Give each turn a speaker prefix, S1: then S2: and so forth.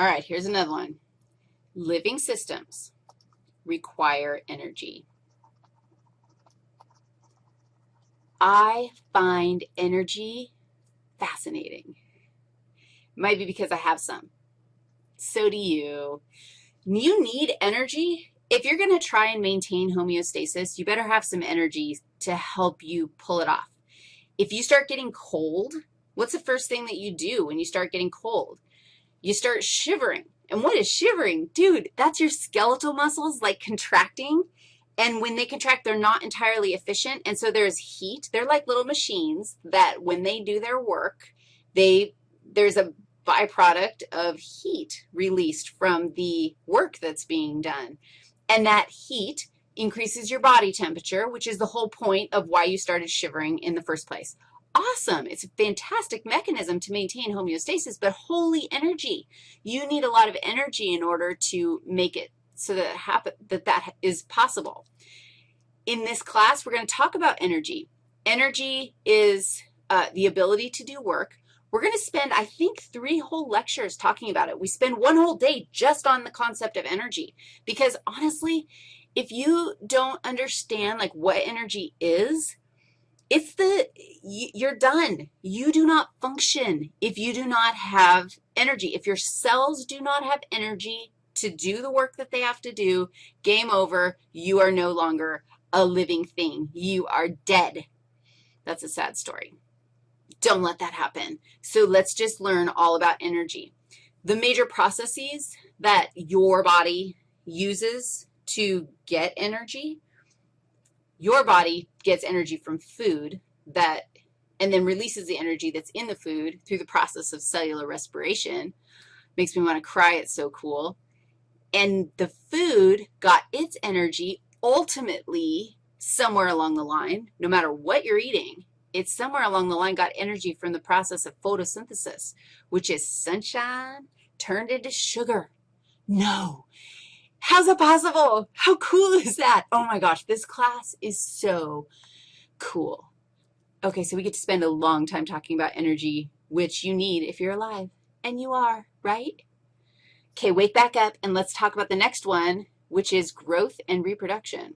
S1: All right, here's another one. Living systems require energy. I find energy fascinating. Might be because I have some. So do you. You need energy. If you're going to try and maintain homeostasis, you better have some energy to help you pull it off. If you start getting cold, what's the first thing that you do when you start getting cold? You start shivering. And what is shivering? Dude, that's your skeletal muscles like contracting. And when they contract, they're not entirely efficient, and so there's heat. They're like little machines that when they do their work, they, there's a byproduct of heat released from the work that's being done. And that heat increases your body temperature, which is the whole point of why you started shivering in the first place. Awesome. It's a fantastic mechanism to maintain homeostasis, but holy energy. You need a lot of energy in order to make it so that, happen, that that is possible. In this class, we're going to talk about energy. Energy is uh, the ability to do work. We're going to spend, I think, three whole lectures talking about it. We spend one whole day just on the concept of energy because, honestly, if you don't understand, like, what energy is, it's the, you're done. You do not function if you do not have energy. If your cells do not have energy, to do the work that they have to do, game over, you are no longer a living thing. You are dead. That's a sad story. Don't let that happen. So let's just learn all about energy. The major processes that your body uses to get energy, your body gets energy from food that, and then releases the energy that's in the food through the process of cellular respiration. Makes me want to cry. It's so cool. And the food got its energy ultimately somewhere along the line, no matter what you're eating, it's somewhere along the line got energy from the process of photosynthesis, which is sunshine turned into sugar. No. How's that possible? How cool is that? Oh, my gosh, this class is so cool. Okay, so we get to spend a long time talking about energy, which you need if you're alive, and you are, right? Okay, wake back up and let's talk about the next one, which is growth and reproduction.